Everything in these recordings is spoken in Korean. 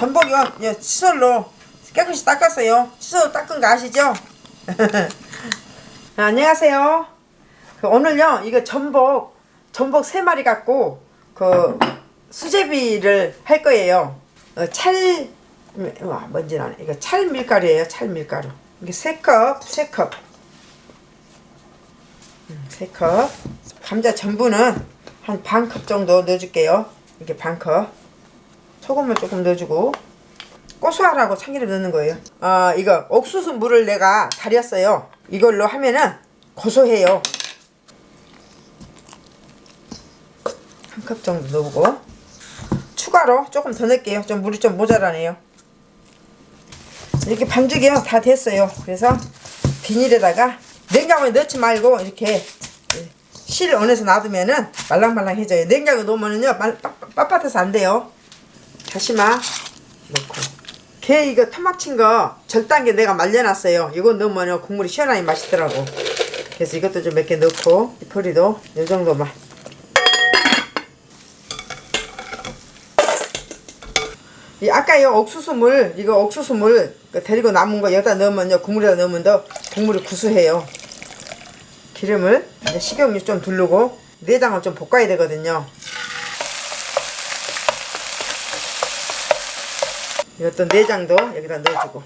전복이요 예, 칫솔로 깨끗이 닦았어요. 칫솔로 닦은 거 아시죠? 아, 안녕하세요. 그 오늘요 이거 전복 전복 세 마리 갖고 그 수제비를 할 거예요. 어, 찰 와, 뭔지 나네 이거 찰 밀가루예요 찰 밀가루. 이게 세컵세컵. 음, 세컵. 감자 전분은 한 반 컵 정도 넣어줄게요. 이렇게 반컵 소금을 조금 넣어주고 고소하라고 참기름 넣는 거예요. 아 이거 옥수수 물을 내가 달였어요. 이걸로 하면은 고소해요. 한 컵 정도 넣고 추가로 조금 더 넣을게요. 좀 물이 좀 모자라네요. 이렇게 반죽이요. 다 됐어요. 그래서 비닐에다가 냉장고에 넣지 말고 이렇게 실 안에서 놔두면은 말랑말랑해져요. 냉장고에 놓으면은요 빳빳해서 안 돼요 다시마 넣고. 게 이거 토막친 거 절단게 내가 말려놨어요. 이거 넣으면 국물이 시원하게 맛있더라고. 그래서 이것도 좀 몇 개 넣고 이 포리도 이 정도만. 이 아까 요 옥수수물 이거 옥수수물 그 데리고 남은 거 여기다 넣으면요 국물에다 넣으면 더 국물이 구수해요. 기름을 식용유 좀 두르고 내장을 좀 볶아야 되거든요 이것도 내장도 여기다 넣어주고.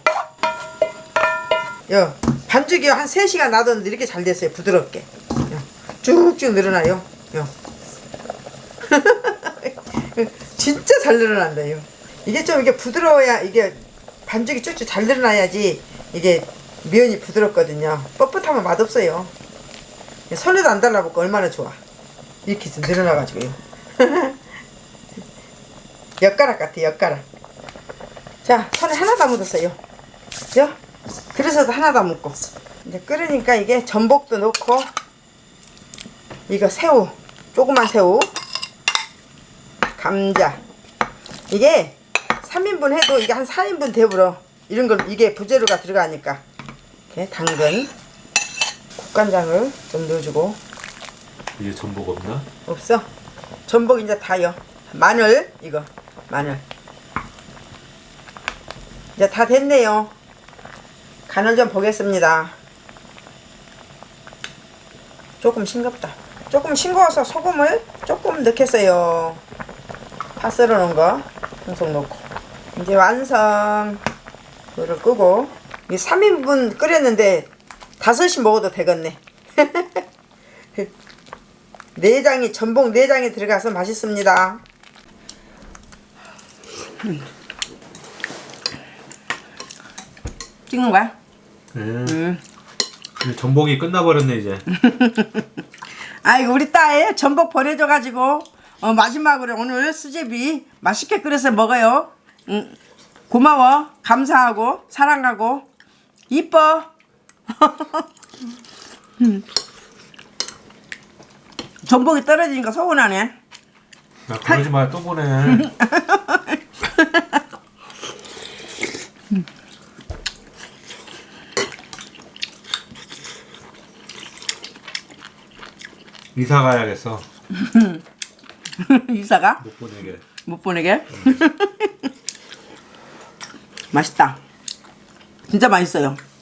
요 반죽이 한 3시간 놔뒀는데 이렇게 잘 됐어요 부드럽게. 요, 쭉쭉 늘어나요. 요. 진짜 잘 늘어난다 요. 이게 좀 이게 부드러워야 이게 반죽이 쭉쭉 잘 늘어나야지 이게 면이 부드럽거든요. 뻣뻣하면 맛없어요. 손에도 안 달라붙고 얼마나 좋아. 이렇게 좀 늘어나가지고요. 엿가락 같아 엿가락 자 손에 하나 다 묻었어요. 요? 그래서도 하나 다 묻고. 이제 끓으니까 이게 전복도 넣고 이거 새우 조그만 새우 감자. 이게 3인분 해도 이게 한 4인분 되불어 이런 걸 이게 부재료가 들어가니까. 이렇게 당근 국간장을 좀 넣어주고. 이게 전복 없나? 없어. 전복 이제 다요. 마늘 이거. 마늘 이제 다 됐네요. 간을 좀 보겠습니다. 조금 싱겁다. 조금 싱거워서 소금을 조금 넣겠어요. 파 썰어 놓은 거 홍속 넣고. 이제 완성. 불을 끄고. 이 3인분 끓였는데 다섯이 먹어도 되겠네. 내장이 전복 내장이 들어가서 맛있습니다. 찍는 거야? 음. 음. 근데 전복이 끝나버렸네 이제. 아이고 우리 딸 전복 보내줘가지고 어, 마지막으로 오늘 수제비 맛있게 끓여서 먹어요. 음, 고마워, 감사하고 사랑하고 이뻐. 음. 전복이 떨어지니까 서운하네. 야 그러지 마또 보내. 이사 가야겠어. 이사가 못 보내게. 못 보내게. 맛있다. 진짜 맛있어요. 음.